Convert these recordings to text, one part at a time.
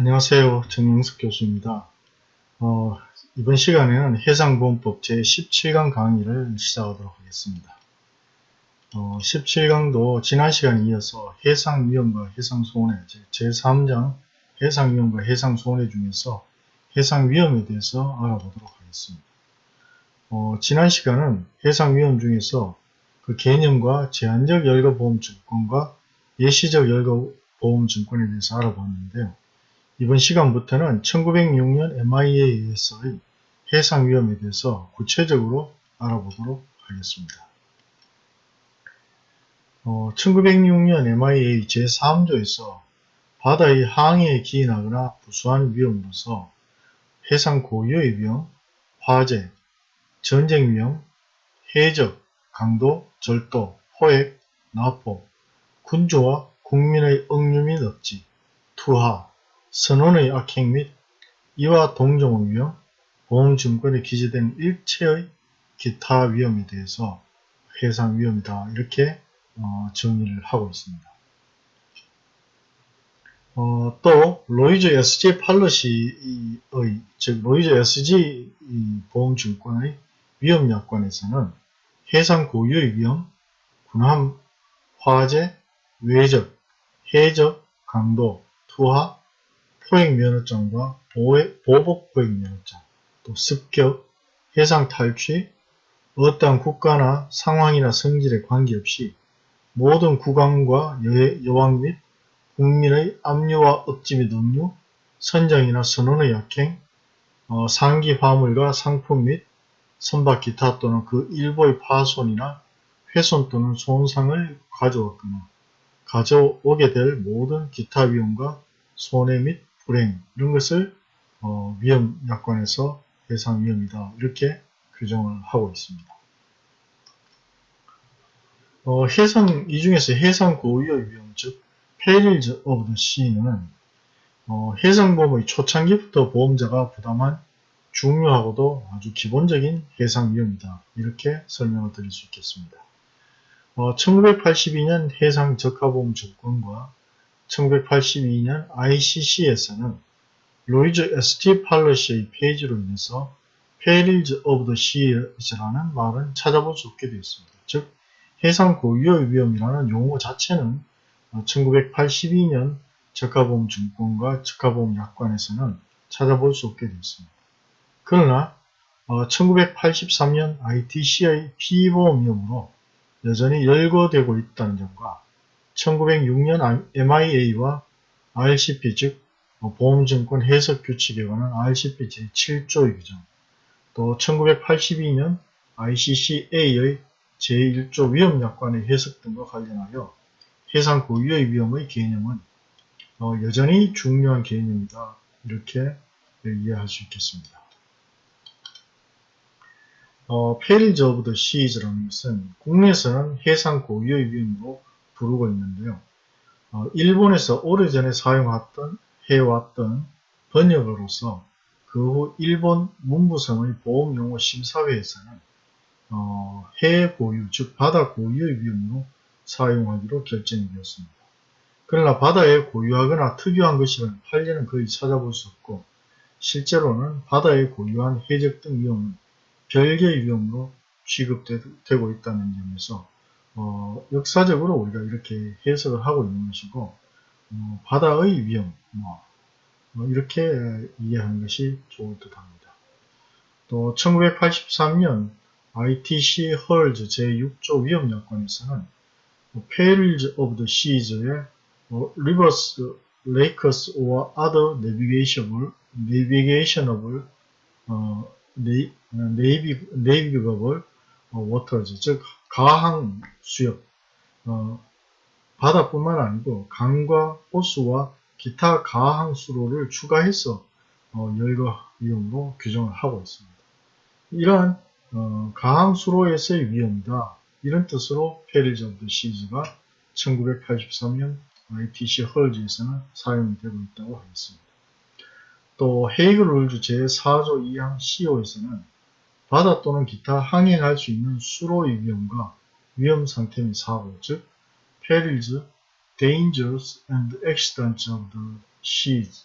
안녕하세요. 정영석 교수입니다. 어, 이번 시간에는 해상보험법 제17강 강의를 시작하도록 하겠습니다. 어, 17강도 지난 시간에 이어서 해상위험과 해상손해, 제3장 해상위험과 해상손해 중에서 해상위험에 대해서 알아보도록 하겠습니다. 어, 지난 시간은 해상위험 중에서 그 개념과 제한적 열거보험증권과 예시적 열거보험증권에 대해서 알아봤는데요. 이번 시간부터는 1906년 MIA에서의 해상 위험에 대해서 구체적으로 알아보도록 하겠습니다. 어, 1906년 MIA 제3조에서 바다의 항해에 기인하거나 부수한 위험으로서 해상 고유의 위험, 화재, 전쟁 위험, 해적, 강도, 절도, 포획, 나포, 군주와 국민의 억류 및 억지, 투하, 선원의 악행 및 이와 동종의 위험, 보험증권에 기재된 일체의 기타 위험에 대해서 해상 위험이다 이렇게 어, 정의를 하고 있습니다. 어, 또 로이즈 SG 팔러시의 즉 로이즈 SG 보험증권의 위험약관에서는 해상 고유의 위험, 군함, 화재, 외적, 해적, 강도, 투하, 포획면허증과 보복 포획면허증, 또 습격, 해상 탈취, 어떠한 국가나 상황이나 성질에 관계없이 모든 국왕과 여왕 및 국민의 압류와 억지 및 억류, 선정이나 선언의 약행, 어, 상기 화물과 상품 및 선박 기타 또는 그 일부의 파손이나 훼손 또는 손상을 가져왔거나 가져오게 될 모든 기타 위험과 손해 및 불행 이런 것을 어, 위험 약관에서 해상 위험이다 이렇게 규정을 하고 있습니다. 어, 해상 이 중에서 해상 고유의 위험 즉 perils of the sea는 어, 해상보험의 초창기부터 보험자가 부담한 중요하고도 아주 기본적인 해상 위험이다 이렇게 설명을 드릴 수 있겠습니다. 어, 1982년 해상 적하보험 조건과 1982년 ICC에서는 로이즈 ST 팔러시의 페이지로 인해서 Perils of the Sea라는 말은 찾아볼 수 없게 되었습니다. 즉 해상 고유의 위험이라는 용어 자체는 1982년 적하보험 증권과 적하보험 약관에서는 찾아볼 수 없게 되었습니다. 그러나 1983년 ITC의 피보험 위험으로 여전히 열거되고 있다는 점과 1906년 MIA와 RCP 즉 보험증권 해석 규칙에 관한 RCP 제7조의 규정 또 1982년 ICCA의 제1조 위험약관의 해석 등과 관련하여 해상 고유의 위험의 개념은 어, 여전히 중요한 개념이다 이렇게 이해할 수 있겠습니다. 어, perils of the seas라는 것은 국내에서는 해상 고유의 위험으로 부르고 있는데요. 어, 일본에서 오래전에 사용했던 해왔던 번역으로서 그 후 일본 문부성의 보험용어 심사회에서는 어, 해 고유, 즉 바다 고유의 위험으로 사용하기로 결정이 되었습니다. 그러나 바다에 고유하거나 특유한 것이면 판례는 거의 찾아볼 수 없고 실제로는 바다에 고유한 해적 등 위험은 별개의 위험으로 취급되고 있다는 점에서 어, 역사적으로 우리가 이렇게 해석을 하고 있는 것이고 어, 바다의 위험 뭐, 뭐 이렇게 이해하는 것이 좋을 듯 합니다. 또 1983년 ITC 헐즈 제6조 위험약관에서는 Perils of the Seas의 Rivers, Lakes or other navigationable, navigationable 어, navigable waters, 즉 가항 수역, 어, 바다뿐만 아니고 강과 호수와 기타 가항 수로를 추가해서 어, 열거 위험으로 규정을 하고 있습니다. 이러한 어, 가항 수로에서의 위험이다. 이런 뜻으로 of seas가 1983년 ITC Hulls에서는 사용이 되고 있다고 하겠습니다. 또 Hague Rules 제4조 2항 C호에서는 바다 또는 기타 항행할 수 있는 수로의 위험과 위험 상태 및 사고, 즉 perils, dangers and accidents of the seas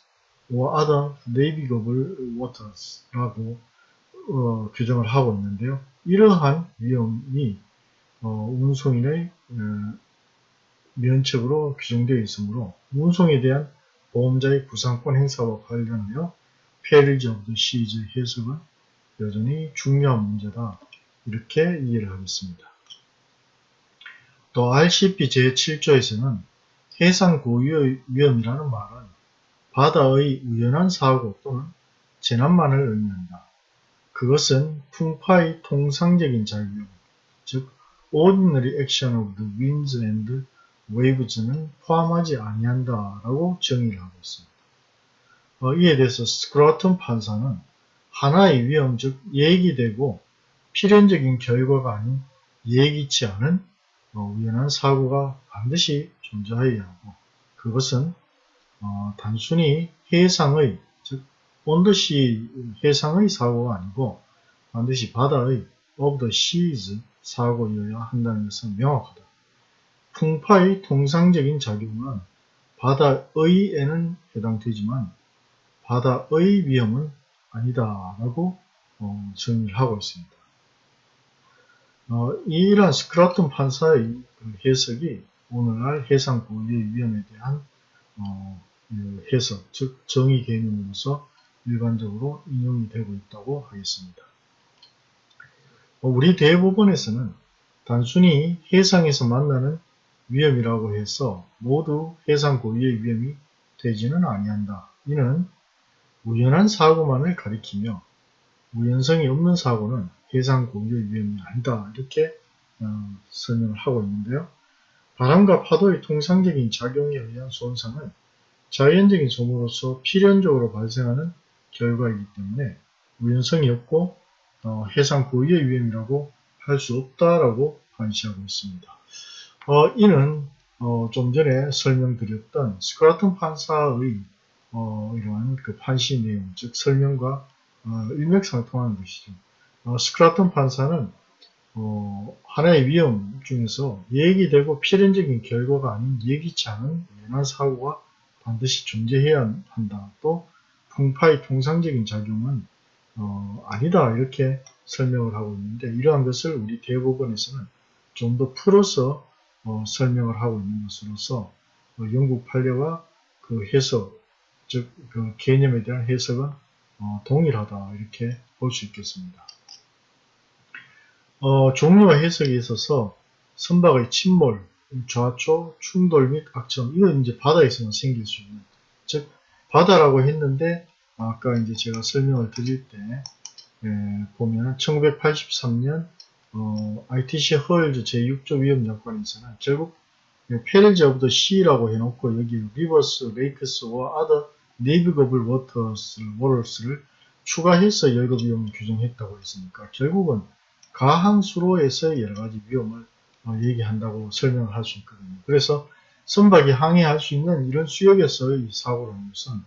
or other navigable waters라고 어, 규정을 하고 있는데요. 이러한 위험이 어, 운송인의 어, 면책으로 규정되어 있으므로 운송에 대한 보험자의 구상권 행사와 관련하여 perils of the seas 해석은 여전히 중요한 문제다. 이렇게 이해를 하겠습니다. 또 RCP 제7조에서는 해상 고유의 위험이라는 말은 바다의 우연한 사고 또는 재난만을 의미한다. 그것은 풍파의 통상적인 작용, 즉 ordinary action of the winds and waves는 포함하지 아니한다라고 정의를 하고 있습니다. 어, 이에 대해서 스크로튼 판사는 하나의 위험, 즉 예기되고 필연적인 결과가 아닌 예기치 않은 어, 우연한 사고가 반드시 존재해야 하고 그것은 어, 단순히 해상의 즉 온더시 해상의 사고가 아니고 반드시 바다의 of the 사고여야 한다는 것은 명확하다. 풍파의 통상적인 작용은 바다의에는 해당되지만 바다의 위험은 아니다라고 어, 정의를 하고 있습니다. 어, 이러한 스크라톤 판사의 그 해석이 오늘날 해상 고유의 위험에 대한 어, 그 해석, 즉 정의 개념으로서 일반적으로 인용이 되고 있다고 하겠습니다. 어, 우리 대법원에서는 단순히 해상에서 만나는 위험이라고 해서 모두 해상 고유의 위험이 되지는 아니한다. 이는 우연한 사고만을 가리키며 우연성이 없는 사고는 해상 고유의 위험이 아니다. 이렇게 어, 설명을 하고 있는데요. 바람과 파도의 통상적인 작용에 의한 손상은 자연적인 소모로서 필연적으로 발생하는 결과이기 때문에 우연성이 없고 어, 해상 고유의 위험이라고 할 수 없다라고 판시하고 있습니다. 어, 이는 어, 좀 전에 설명드렸던 스크라튼 판사의 어, 이러한 그 판시 내용, 즉 설명과 어, 일맥상통하는 것이죠. 어, 스크라튼 판사는 어, 하나의 위험 중에서 예기되고 필연적인 결과가 아닌 예기치 않은 연한 사고가 반드시 존재해야 한다. 또 풍파의 통상적인 작용은 어, 아니다 이렇게 설명을 하고 있는데 이러한 것을 우리 대법원에서는 좀 더 풀어서 어, 설명을 하고 있는 것으로서 어, 영국 판례와 그 해석 즉 그 개념에 대한 해석은 어, 동일하다 이렇게 볼 수 있겠습니다. 어, 종류와 해석에 있어서 선박의 침몰, 좌초, 충돌 및 악천 이건 이제 바다에서만 생길 수 있는 즉 바다라고 했는데 아까 이제 제가 설명을 드릴 때 예, 보면 1983년 어, ITC Hulls 제6조 위험약관에서는 결국 perils of the sea라고 해놓고 여기 rivers, lakes와 other navigable waters를 waters를 추가해서 열거 위험을 규정했다고 했으니까 결국은 가항수로에서 여러 가지 위험을 어, 얘기한다고 설명을 할 수 있거든요. 그래서 선박이 항해할 수 있는 이런 수역에서의 사고라는 것은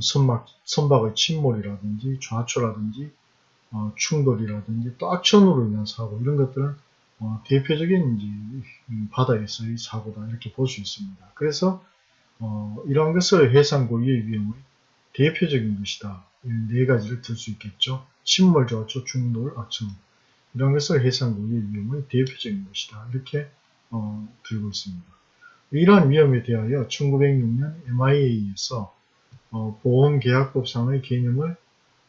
선박, 선박의 침몰이라든지 좌초라든지 어, 충돌이라든지 또 악천후로 인한 사고 이런 것들은 어, 대표적인 이제 바다에서의 사고다 이렇게 볼 수 있습니다. 그래서 어, 이러한 것을 해상 고유의 위험의 대표적인 것이다. 네 가지를 들 수 있겠죠. 침몰, 좌초, 충돌, 악천후 이런 것을 해상 고유의 위험의 대표적인 것이다. 이렇게 어, 들고 있습니다. 이러한 위험에 대하여 1906년 MIA에서 어, 보험계약법상의 개념을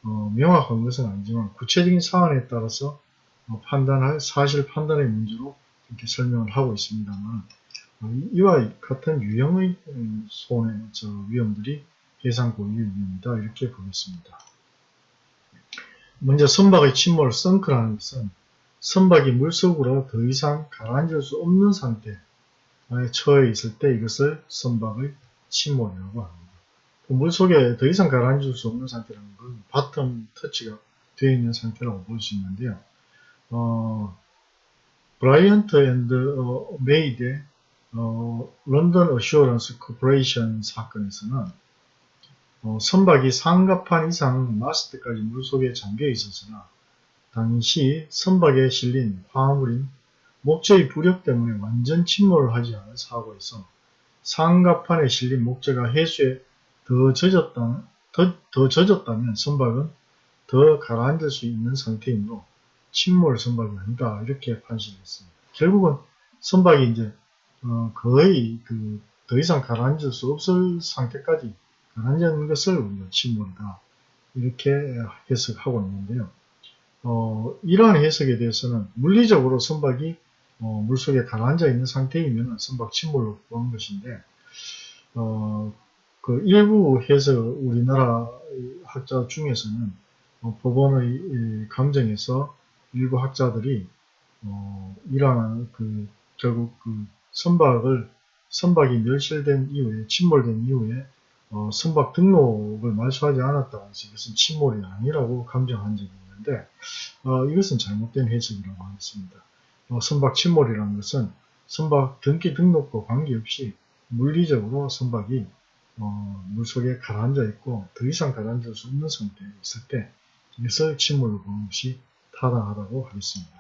어, 명확한 것은 아니지만 구체적인 사안에 따라서 어, 판단할 사실 판단의 문제로 이렇게 설명을 하고 있습니다만 어, 이와 같은 유형의 음, 손해 저 위험들이 해상 고유 위험이다 이렇게 보겠습니다. 먼저 선박의 침몰 sunk라는 것은 선박이 물속으로 더 이상 가라앉을 수 없는 상태에 처해 있을 때 이것을 선박의 침몰이라고 합니다. 물속에 더 이상 가라앉을 수 없는 상태라는 건 bottom touch가 되어 있는 상태라고 볼 수 있는데요. 어, Bryant and 어, May의 어, London Assurance Corporation 사건에서는 어, 선박이 상갑판 이상 마스트까지 물속에 잠겨 있었으나 당시 선박에 실린 화물인 목재의 부력 때문에 완전 침몰을 하지 않은 사고에서 상갑판에 실린 목재가 해수에 더 젖었던 더, 더 젖었다면 선박은 더 가라앉을 수 있는 상태이므로 침몰 선박이 아니다 이렇게 판시했습니다. 결국은 선박이 이제 어, 거의 그 더 이상 가라앉을 수 없을 상태까지 가라앉는 것을 우리가 침몰이다 이렇게 해석하고 있는데요. 어, 이러한 해석에 대해서는 물리적으로 선박이 어, 물속에 가라앉아 있는 상태이면 선박 침몰로 보는 것인데 어, 그 일부 해석 우리나라 학자 중에서는 어, 법원의 감정에서 일부 학자들이 어, 이러한 그 결국 그 선박을 선박이 멸실된 이후에 침몰된 이후에 어, 선박 등록을 말소하지 않았다고 해서 이것은 침몰이 아니라고 감정한 적이 있는데 어, 이것은 잘못된 해석이라고 하겠습니다. 어, 선박 침몰이라는 것은 선박 등기 등록과 관계없이 물리적으로 선박이 어, 물속에 가라앉아 있고 더 이상 가라앉을 수 없는 상태에 있을 때 이것을 침몰로 보는 것이 타당하다고 하겠습니다.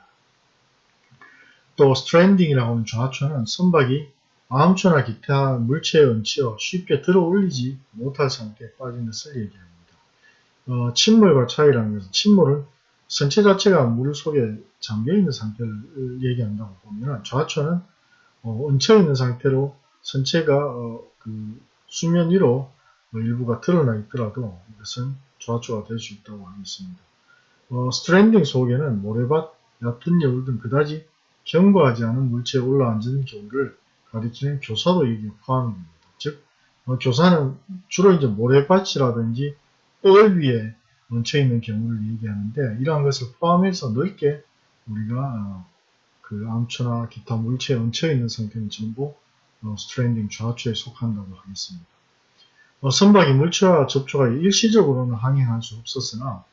또 stranding이라고 하는 좌초는 선박이 암초나 기타 물체에 얹혀 쉽게 들어 올리지 못할 상태에 빠진 것을 얘기합니다. 어, 침몰과 차이라는 것은 침몰은 선체 자체가 물 속에 잠겨있는 상태를 얘기한다고 보면 좌초는 어, 얹혀있는 상태로 선체가 어, 그 수면 위로 일부가 드러나 있더라도 이것은 좌초가 될 수 있다고 하겠습니다. 어, stranding 속에는 모래밭, 얕은 여울 등 그다지 견고하지 않은 물체에 올라앉은 경우를 가리키는 교사도 여기 포함이 됩니다. 즉, 어, 교사는 주로 이제 모래밭이라든지 뻘 위에 얹혀 있는 경우를 얘기하는데 이러한 것을 포함해서 넓게 우리가 어, 그 암초나 기타 물체에 얹혀 있는 상태는 전부 어, stranding 좌초에 속한다고 하겠습니다. 어, 선박이 물체와 접촉하여 일시적으로는 항행할 수 없었으나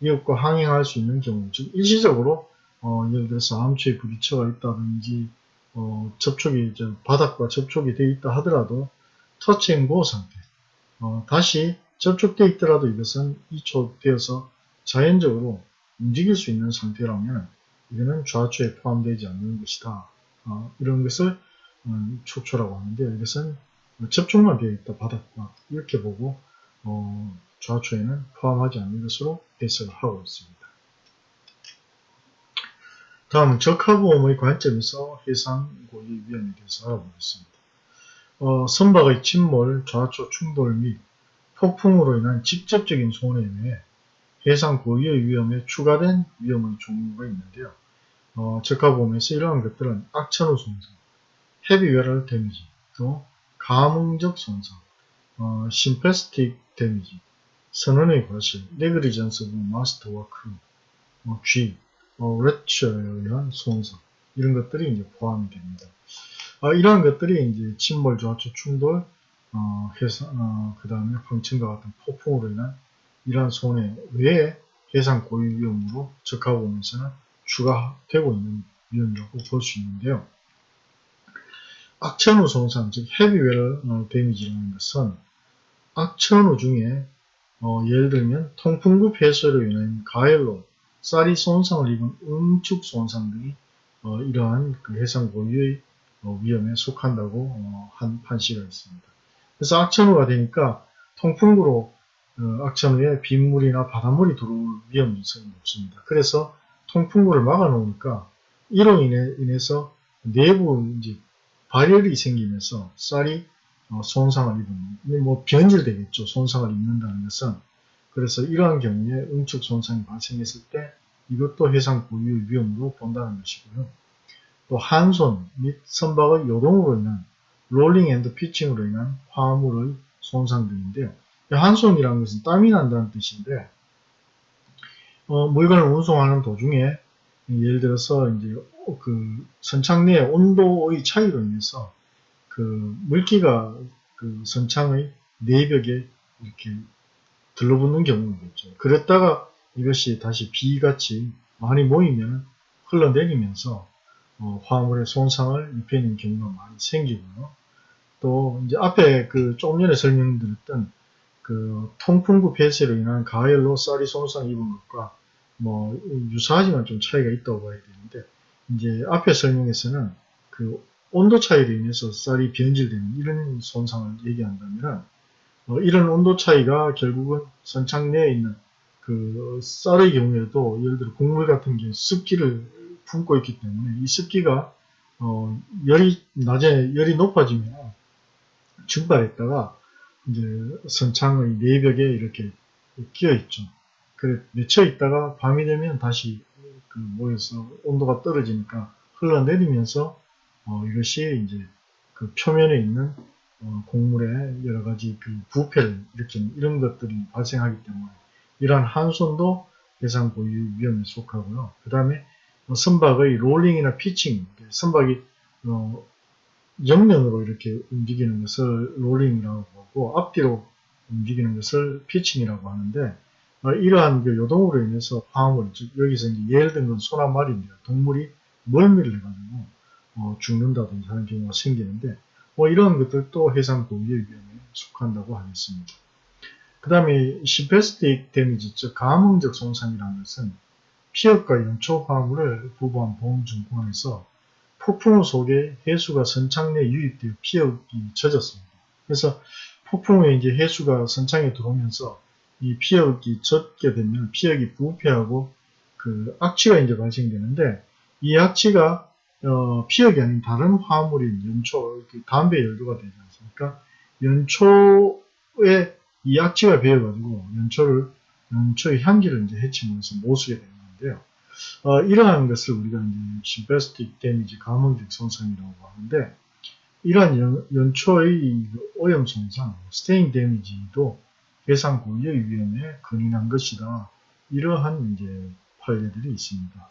이것과 항행할 수 있는 경우, 즉 일시적으로 어, 예를 들어서 암초에 부딪혀가 있다든지 어, 접촉이 이제 바닥과 접촉이 되어 있다 하더라도 touch and go 상태 어, 다시 접촉되어 있더라도 이것은 이초되어서 자연적으로 움직일 수 있는 상태라면 이거는 좌초에 포함되지 않는 것이다. 어, 이런 것을 음, 초초라고 하는데 이것은 접촉만 되어 있다 바닥과 이렇게 보고 어, 좌초에는 포함하지 않는 것으로 해석을 하고 있습니다. 다음 적하보험의 관점에서 해상 고의 위험에 대해서 알아보겠습니다. 어, 선박의 침몰, 좌초 충돌 및 폭풍으로 인한 직접적인 손해 외에 해상 고유의 위험에 추가된 위험의 종류가 있는데요. 어, 적하보험에서 이러한 것들은 악천후 손상, heavy weather damage, 또 감응적 손상, 어, sympathetic damage, 선원의 과실, negligence of master와 crew, 어, G, 어, 레처에 의한 손상 이런 것들이 이제 포함이 됩니다. 아, 이러한 것들이 이제 침몰, 좌초, 충돌, 어, 해상, 어, 그 다음에 황천과 같은 폭풍으로 인한 이러한 손해 외에 해상 고유 위험으로 적합보험에서는 추가되고 있는 위험이라고 볼 수 있는데요. 악천후 손상, 즉 헤비웨어 어, 데미지라는 것은 악천후 중에 어, 예를 들면 통풍구 폐쇄로 인한 가열로 쌀이 손상을 입은 응축 손상 등이 어, 이러한 그 해상 고유의 어, 위험에 속한다고 어, 한 판시가 있습니다. 그래서 악천후가 되니까 통풍구로 어, 악천후에 빗물이나 바닷물이 들어올 위험성이 높습니다. 그래서 통풍구를 막아 놓으니까 이로 인해, 인해서 내부 이제 발열이 생기면서 쌀이 어, 손상을 입는, 뭐 변질되겠죠. 손상을 입는다는 것은 그래서 이러한 경우에 응축 손상이 발생했을 때 이것도 해상 고유 위험으로 본다는 것이고요. 또 한손 및 선박의 요동으로 인한 rolling and pitching으로 인한 화물의 손상 등인데요. 한손이라는 것은 땀이 난다는 뜻인데 어, 물건을 운송하는 도중에 예를 들어서 이제 그 선창 내의 온도의 차이로 인해서 그 물기가 그 선창의 내벽에 이렇게 들러붙는 경우겠죠. 그랬다가 이것이 다시 비같이 많이 모이면 흘러내리면서 어, 화물에 손상을 입히는 경우가 많이 생기고요. 또 이제 앞에 그 조금 전에 설명드렸던 그 통풍구 폐쇄로 인한 가열로 쌀이 손상 입은 것과 뭐 유사하지만 좀 차이가 있다고 봐야 되는데 이제 앞에 설명에서는 그 온도 차이로 인해서 쌀이 변질되는 이런 손상을 얘기한다면 어, 이런 온도 차이가 결국은 선창 내에 있는 그 쌀의 경우에도 예를 들어 곡물 같은 경우 습기를 품고 있기 때문에 이 습기가 어, 열이 낮에 열이 높아지면 증발했다가 이제 선창의 내벽에 이렇게 끼어 있죠. 그래 맺혀 있다가 밤이 되면 다시 그 모여서 온도가 떨어지니까 흘러내리면서 어, 이것이 이제 그 표면에 있는 어, 곡물의 여러 가지 그 부패를 일으키는 이런 것들이 발생하기 때문에 이러한 한손도 해상 고유 위험에 속하고요. 그 다음에 선박의 롤링이나 피칭, 선박이 어, 옆면으로 이렇게 움직이는 것을 롤링이라고 하고 앞뒤로 움직이는 것을 피칭이라고 하는데 어, 이러한 그 요동으로 인해서 화물, 즉 여기서 이제 예를 든건 소나 말입니다. 동물이 멀미를 해가지고 어, 죽는다든지 하는 경우가 생기는데 뭐 이런 것들도 해상 고유의 위험에 속한다고 하겠습니다. 그 다음에 시페스틱 데미지, 즉 가뭄적 손상이라는 것은 피혁과 연초 화물을 부부한 보험증권에서 폭풍우 속에 해수가 선창 내 유입되어 피혁이 젖었습니다. 그래서 폭풍우에 이제 해수가 선창에 들어오면서 이 피혁이 젖게 되면 피혁이 부패하고 그 악취가 이제 발생되는데 이 악취가 어, 피혁이 아닌 다른 화물인 연초, 담배 연료가 되지 않습니까? 연초에 이 악취가 배어가지고 연초를 연초의 향기를 이제 해치면서 못쓰게 되는 건데요. 어, 이러한 것을 우리가 이제 심페스틱 데미지 감흥적 손상이라고 하는데 이러한 연, 연초의 오염 손상, 스테인 데미지도 해상 고유의 위험에 근인한 것이다. 이러한 이제 판례들이 있습니다.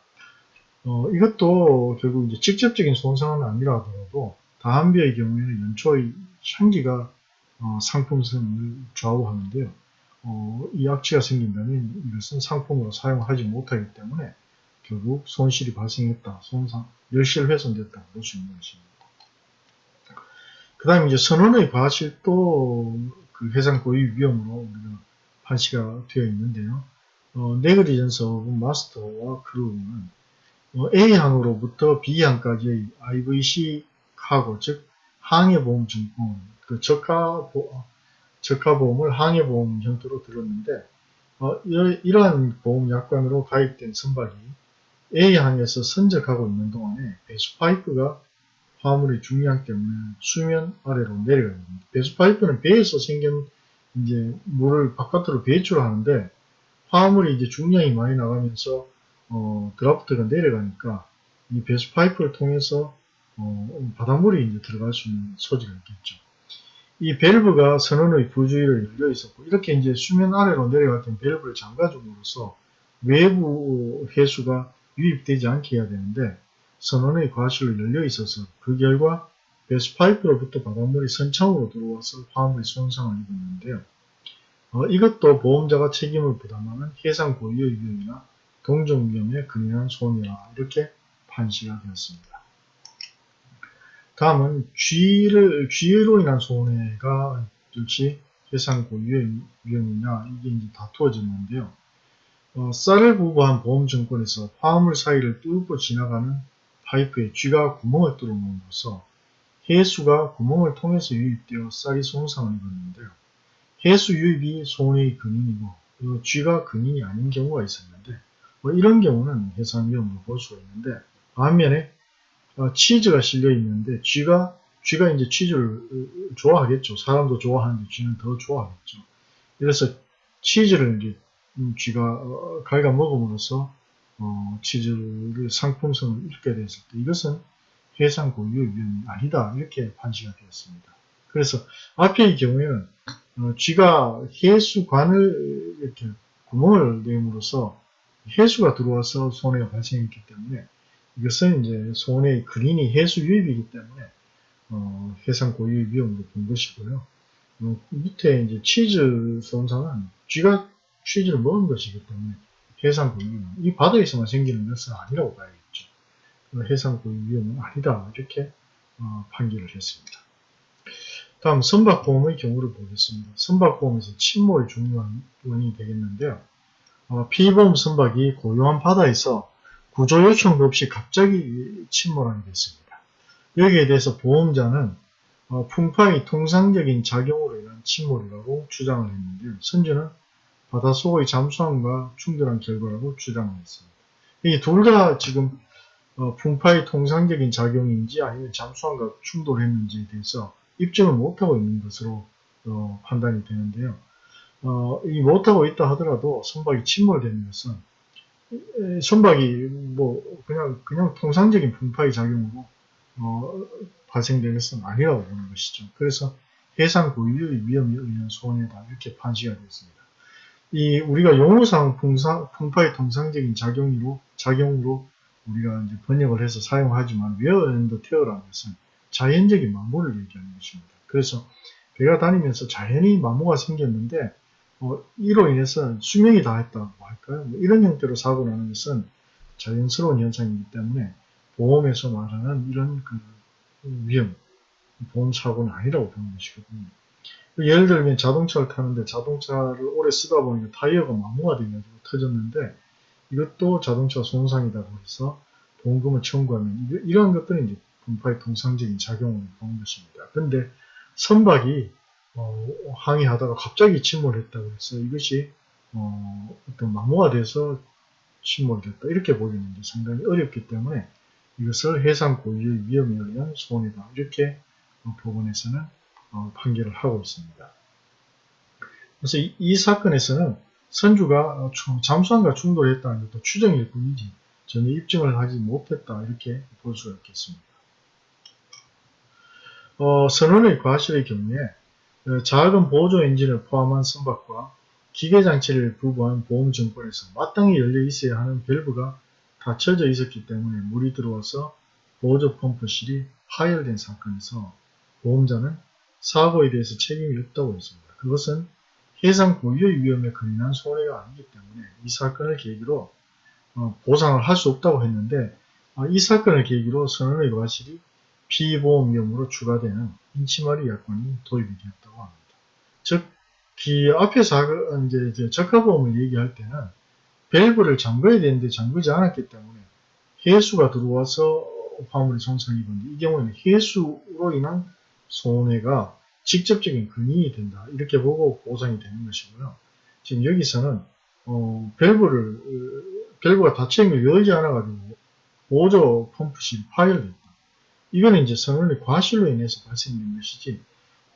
어, 이것도 결국 이제 직접적인 손상은 아니라 하더라도 다한비의 경우에는 연초의 향기가 어, 상품성을 좌우하는데요. 어, 이 악취가 생긴다면 이것은 상품으로 사용하지 못하기 때문에 결국 손실이 발생했다, 손상, 열실 훼손됐다 볼수 있는 것입니다. 그 다음에 이제 선원의 과실도 그 해상 고유 위험으로 우리가 판시가 되어 있는데요. 어, 네그리전서 마스터와 크루는 어, A항으로부터 B항까지의 IVC 카고, 즉 항해보험증권, 그 저가보, 저가보험을 항해보험 형태로 들었는데 어, 이러한 보험 약관으로 가입된 선박이 A항에서 선적하고 있는 동안에 배수 파이프가 화물의 중량 때문에 수면 아래로 내려가게 됩니다. 배수 파이프는 배에서 생긴 이제 물을 바깥으로 배출하는데 화물이 이제 중량이 많이 나가면서 어, 드라프트가 내려가니까 이 배수 파이프를 통해서 어, 바닷물이 이제 들어갈 수 있는 소지가 있겠죠. 이 밸브가 선원의 부주의를 열려 있었고 이렇게 이제 수면 아래로 내려갈 때 밸브를 잠가줌으로써 외부 해수가 유입되지 않게 해야 되는데 선원의 과실로 열려 있어서 그 결과 배수 파이프로부터 바닷물이 선창으로 들어와서 화물이 손상을 입었는데요. 어, 이것도 보험자가 책임을 부담하는 해상 고유의 위험이나 동종 위험에 근인한 손해라 이렇게 판시가 되었습니다. 다음은 쥐를 쥐로 인한 손해가 역시 해상 고유의 위험이냐 이게 이제 다투어졌는데요. 어, 쌀을 부부한 보험증권에서 화물 사이를 뚫고 지나가는 파이프에 쥐가 구멍을 뚫어놓음으로써 해수가 구멍을 통해서 유입되어 쌀이 손상을 입었는데요. 해수 유입이 손해의 근인이고 쥐가 근인이 아닌 경우가 있었는데 뭐 이런 경우는 해상 위험으로 볼 수가 있는데 반면에 어, 치즈가 실려 있는데 쥐가 쥐가 이제 치즈를 좋아하겠죠. 사람도 좋아하는데 쥐는 더 좋아하겠죠. 그래서 치즈를 이제 음, 쥐가 어, 갈가 먹음으로써 어, 치즈를 상품성을 잃게 됐을 때 이것은 해상 고유의 위험이 아니다 이렇게 판시가 되었습니다. 그래서 앞에의 경우에는 어, 쥐가 해수관을 이렇게 구멍을 내므로써 해수가 들어와서 손해가 발생했기 때문에 이것은 이제 손해의 근인이 해수 유입이기 때문에 어, 해상 고유의 위험으로 본 것이고요. 어, 밑에 이제 치즈 손상은 쥐가 치즈를 먹은 것이기 때문에 해상 고유 이 바다에서만 생기는 것은 아니라고 봐야겠죠. 해상 고유 위험은 아니다 이렇게 어, 판결을 했습니다. 다음 선박보험의 경우를 보겠습니다. 선박보험에서 침몰이 중요한 원인이 되겠는데요. 어, 피보험 선박이 고요한 바다에서 구조 요청도 없이 갑자기 침몰하게 됐습니다. 여기에 대해서 보험자는 어, 풍파의 통상적인 작용으로 인한 침몰이라고 주장을 했는데요. 선주는 바닷속의 잠수함과 충돌한 결과라고 주장을 했습니다. 이 둘 다 지금 어, 풍파의 통상적인 작용인지 아니면 잠수함과 충돌했는지에 대해서 입증을 못하고 있는 것으로 어, 판단이 되는데요. 어, 이 못하고 있다 하더라도 선박이 침몰되는 것은 선박이 뭐 그냥 그냥 통상적인 풍파의 작용으로 어, 발생된 것은 아니라고 보는 것이죠. 그래서 해상 고유의 위험에 의한 손해다 이렇게 판시가 되었습니다. 이 우리가 용어상 풍사, 풍파의 통상적인 작용으로 작용으로 우리가 이제 번역을 해서 사용하지만 wear and tear라는 것은 자연적인 마모를 얘기하는 것입니다. 그래서 배가 다니면서 자연히 마모가 생겼는데 어, 이로 인해서 수명이 다했다고 할까요? 뭐 이런 형태로 사고 나는 것은 자연스러운 현상이기 때문에 보험에서 말하는 이런 그 위험, 보험 사고는 아니라고 보는 것이거든요. 예를 들면 자동차를 타는데 자동차를 오래 쓰다 보니까 타이어가 마모가 돼가지고 터졌는데 이것도 자동차 손상이라고 해서 보험금을 청구하면 이러한 것들은 이제 분파의 통상적인 작용을 보는 것입니다. 근데 선박이 어, 항해하다가 갑자기 침몰했다고 해서 이것이 어, 떤 마모가 돼서 침몰됐다 이렇게 보기는 상당히 어렵기 때문에 이것을 해상 고유의 위험에 의한 손해다 이렇게 어, 법원에서는 어, 판결을 하고 있습니다. 그래서 이, 이 사건에서는 선주가 어, 잠수함과 충돌했다는 것도 추정일 뿐이지 전혀 입증을 하지 못했다 이렇게 볼 수가 있겠습니다. 어, 선원의 과실의 경우에 어, 작은 보조 엔진을 포함한 선박과 기계장치를 부부한 보험증권에서 마땅히 열려 있어야 하는 밸브가 닫혀져 있었기 때문에 물이 들어와서 보조 펌프실이 파열된 사건에서 보험자는 사고에 대해서 책임이 없다고 했습니다. 그것은 해상 고유의 위험에 근인한 손해가 아니기 때문에 이 사건을 계기로 어, 보상을 할 수 없다고 했는데 어, 이 사건을 계기로 선언의 과실이 피보험위험으로 추가되는 인치마리 약관이 도입이 되었다고 합니다. 즉, 기 앞에서 이제 적합보험을 얘기할 때는 밸브를 잠궈야 되는데 잠그지 않았기 때문에 해수가 들어와서 화물이 손상이 입었는데 이 경우에는 해수로 인한 손해가 직접적인 근인이 된다. 이렇게 보고 보상이 되는 것이고요. 지금 여기서는 어, 밸브를 밸브가 닫혀있는 걸 열지 않아가지고 보조 펌프실이 파열됐다. 이거는 이제 선원의 과실로 인해서 발생된 것이지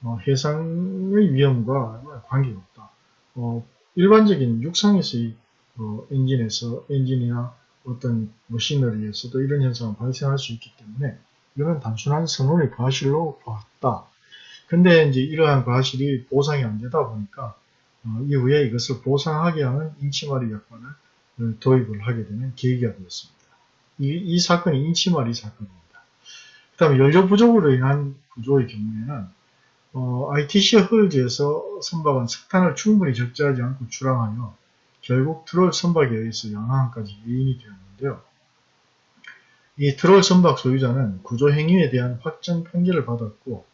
어, 해상의 위험과 관계가 없다. 어, 일반적인 육상에서의 어, 엔진에서 엔진이나 어떤 machinery에서도 이런 현상은 발생할 수 있기 때문에 이건 단순한 선원의 과실로 봤다. 근데 이제 이러한 과실이 보상이 안 되다 보니까 어, 이후에 이것을 보상하게 하는 인치마리 약관을 어, 도입을 하게 되는 계기가 되었습니다. 이, 이 사건이 인치마리 사건입니다. 그 다음에 연료 부족으로 인한 구조의 경우에는 어, ITC 헐즈에서 선박은 석탄을 충분히 적재하지 않고 출항하여 결국 트롤 선박에 의해서 양항까지 유인이 되었는데요. 이 트롤 선박 소유자는 구조 행위에 대한 확정 판결을 받았고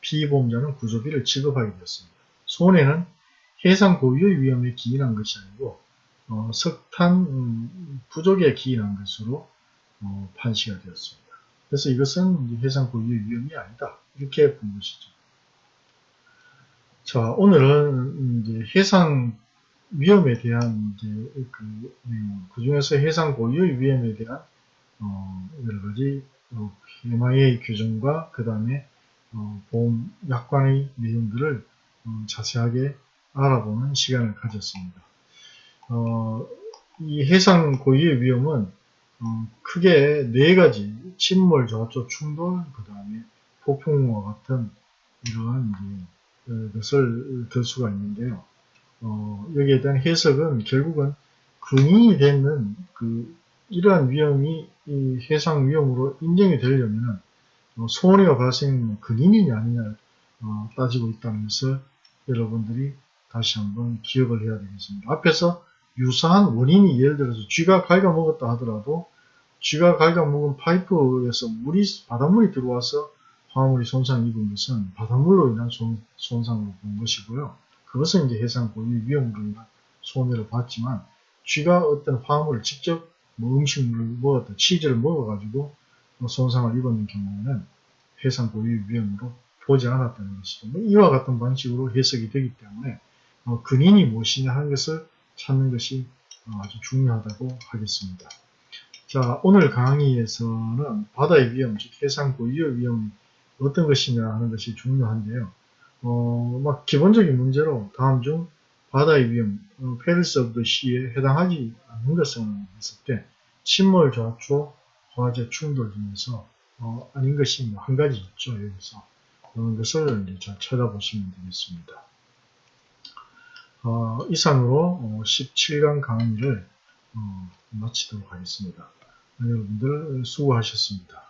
피보험자는 구조비를 지급하게 되었습니다. 손해는 해상 고유의 위험에 기인한 것이 아니고 어, 석탄 음, 부족에 기인한 것으로 어, 판시가 되었습니다. 그래서 이것은 해상 고유의 위험이 아니다. 이렇게 본 것이죠. 자, 오늘은 이제 해상 위험에 대한 이제 그, 음, 그 중에서 해상 고유의 위험에 대한 어, 여러 가지 어, MIA 규정과 그 다음에 어, 보험 약관의 내용들을 어, 자세하게 알아보는 시간을 가졌습니다. 어, 이 해상 고유의 위험은 어, 크게 네 가지 침몰, 저촉, 충돌, 그 다음에 폭풍과 같은 이러한 이제 것을 들 수가 있는데요. 어, 여기에 대한 해석은 결국은 근인이 되는 그 이러한 위험이 해상 위험으로 인정이 되려면 어, 손해가 발생하는 근인이냐 아니냐 어, 따지고 것을 여러분들이 다시 한번 기억을 해야 되겠습니다. 앞에서 유사한 원인이 예를 들어서 쥐가 갉아먹었다 하더라도 쥐가 갉아먹은 파이프에서 물이 바닷물이 들어와서 화물이 손상 입은 것은 바닷물로 인한 손, 손상으로 본 것이고요. 그것은 이제 해상 고유 위험으로 인한 손해를 봤지만 쥐가 어떤 화물을 직접 뭐 음식물을 먹었다 치즈를 먹어가지고 뭐 손상을 입었는 경우에는 해상 고유 위험으로 보지 않았다는 것이죠. 뭐 이와 같은 방식으로 해석이 되기 때문에 어, 근인이 무엇이냐 하는 것을 찾는 것이 어, 아주 중요하다고 하겠습니다. 자, 오늘 강의에서는 바다의 위험, 즉 해상 고유의 위험이 어떤 것이냐 하는 것이 중요한데요. 어, 막 기본적인 문제로 다음 중 바다의 위험, 어, perils of the sea에 해당하지 않는 것을 했을 때 침몰, 좌초, 화재, 충돌 중에서 어, 아닌 것이 뭐한 가지 있죠. 여기서 그런 것을 이제 잘 찾아보시면 되겠습니다. 어, 이상으로 17강 강의를 어, 마치도록 하겠습니다. 여러분들 수고하셨습니다.